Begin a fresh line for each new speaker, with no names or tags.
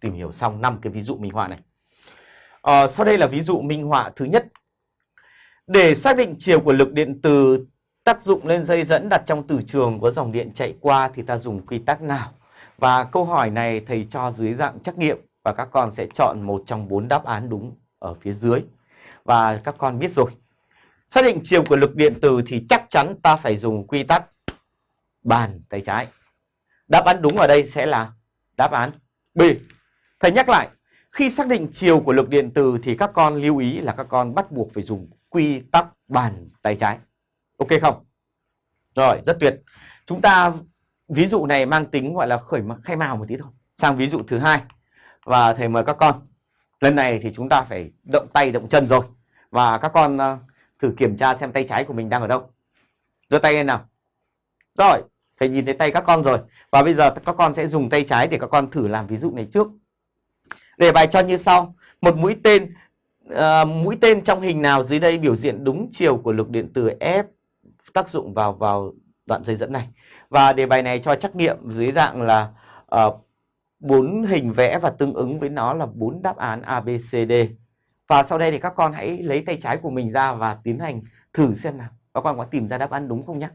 tìm hiểu xong năm cái ví dụ minh họa này. À, sau đây là ví dụ minh họa thứ nhất. Để xác định chiều của lực điện từ tác dụng lên dây dẫn đặt trong từ trường có dòng điện chạy qua thì ta dùng quy tắc nào? Và câu hỏi này thầy cho dưới dạng trắc nghiệm và các con sẽ chọn một trong bốn đáp án đúng ở phía dưới. Và các con biết rồi. Xác định chiều của lực điện từ thì chắc chắn ta phải dùng quy tắc bàn tay trái. Đáp án đúng ở đây sẽ là đáp án B. Thầy nhắc lại, khi xác định chiều của lực điện từ thì các con lưu ý là các con bắt buộc phải dùng quy tắc bàn tay trái. Ok không? Rồi, rất tuyệt. Chúng ta ví dụ này mang tính gọi là khởi khai mào một tí thôi. Sang ví dụ thứ hai. Và thầy mời các con. Lần này thì chúng ta phải động tay động chân rồi. Và các con ờ, thử kiểm tra xem tay trái của mình đang ở đâu. giơ tay lên nào. Rồi, thầy nhìn thấy tay các con rồi. Và bây giờ các con sẽ dùng tay trái để các con thử làm ví dụ này trước. Đề bài cho như sau. Một mũi tên uh, mũi tên trong hình nào dưới đây biểu hiện đúng chiều của lực điện từ F tác dụng vào vào đoạn dây dẫn này. Và đề bài này cho trắc nghiệm dưới dạng là uh, bốn hình vẽ và tương ứng với nó là bốn đáp án A, B, C, D. Và sau đây thì các con hãy lấy tay trái của mình ra và tiến hành thử xem nào. Các con có tìm ra đáp án đúng không nhé?